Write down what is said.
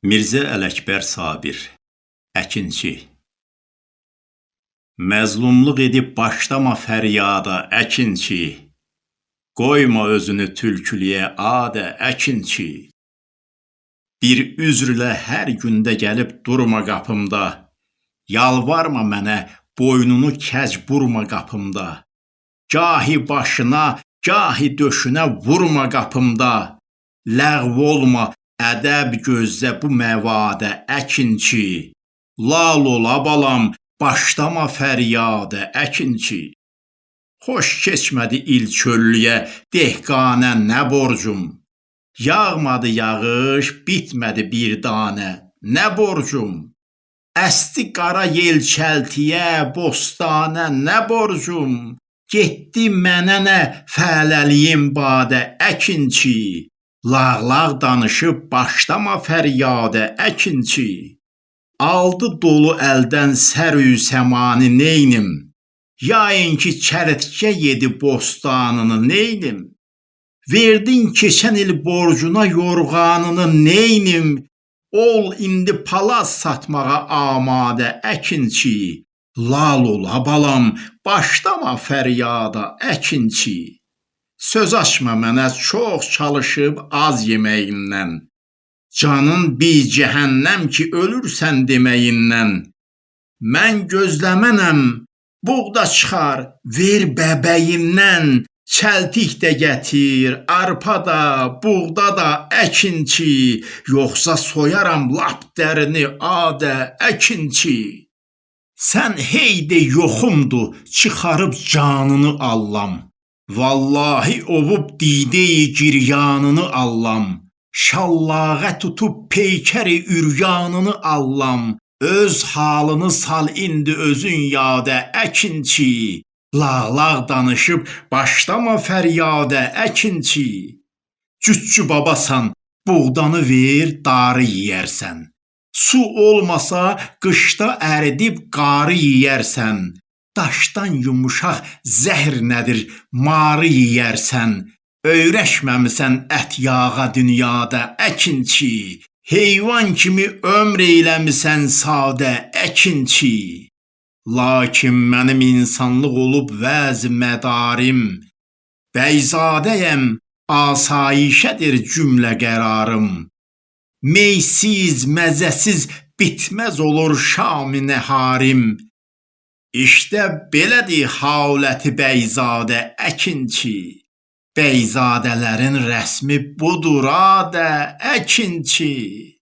Mirzə Ələkbər Sabir Əkinçi. Məzlumluq edib başlama fəryada əkinçi. Qoyma özünü tülkülüyə adə əkinçi. Bir üzrlə hər gündə gəlib durma qapımda. Yalvarma mənə boynunu kəc burma qapımda. Gahi başına, gahi döşünə vurma qapımda. Ləğv olma, ədəb gözlə bu məvadə əkinçi Lal ola balam, başlama fəryadə əkinçi Xoş keçmədi il çöllüyə, dehqanə nə borcum? Yağmadı yağış, bitmədi bir danə, nə borcum? Əsdi qara yel çəltiyə, bostanə nə borcum? Getdi mənə nə fələliyim badə əkinçi Lağlağ danışıb başlama fəryadə əkinçi Aldı dolu əldən sərü səmanı neynim? Yayın ki çərtkə yedi bostanını neynim? Verdin keçən il borcuna yorğanını neynim? Ol indi palaz satmağa amadə əkinçi Lal ola balam, başlama fəryada əkinçi Söz açma mənə çox çalışıb az yeməyindən Canın bir cəhənnəm ki ölürsən deməyindən. Mən gözləmənəm buğda çıxar ver bəbəyindən. Çəltik də gətir, arpa da, buğda da əkinçi Yoxsa soyaram lap dərini adə əkinçi Sən hey de yoxumdu, çıxarıb canını allam. Vallahi ovub dideyi giryanını allam. Şallağə tutub peykəri üryanını allam. Öz halını sal indi özün yadə əkinçi. Lağlağ danışıb başlama fəryadə əkinçi. Cütçü babasan, buğdanı ver, darı yeyərsən. Su olmasa qışda əridib qarı yeyərsən. Daşdan yumuşaq zəhr nədir, marı yeyərsən. Öyrəşməmisən ət yağa dünyada əkinçi. Heyvan kimi ömr eyləmisən sadə əkinçi. Lakin mənim insanlıq olub vəz mədarim. Bəyzadəyəm, asayişədir cümlə qərarım. Meysiz, məzəsiz bitməz olur şam-ı nəharim. İşdə belədir haləti bəyzadə əkinçi. Bəyzadələrin rəsmi budur adə əkinçi.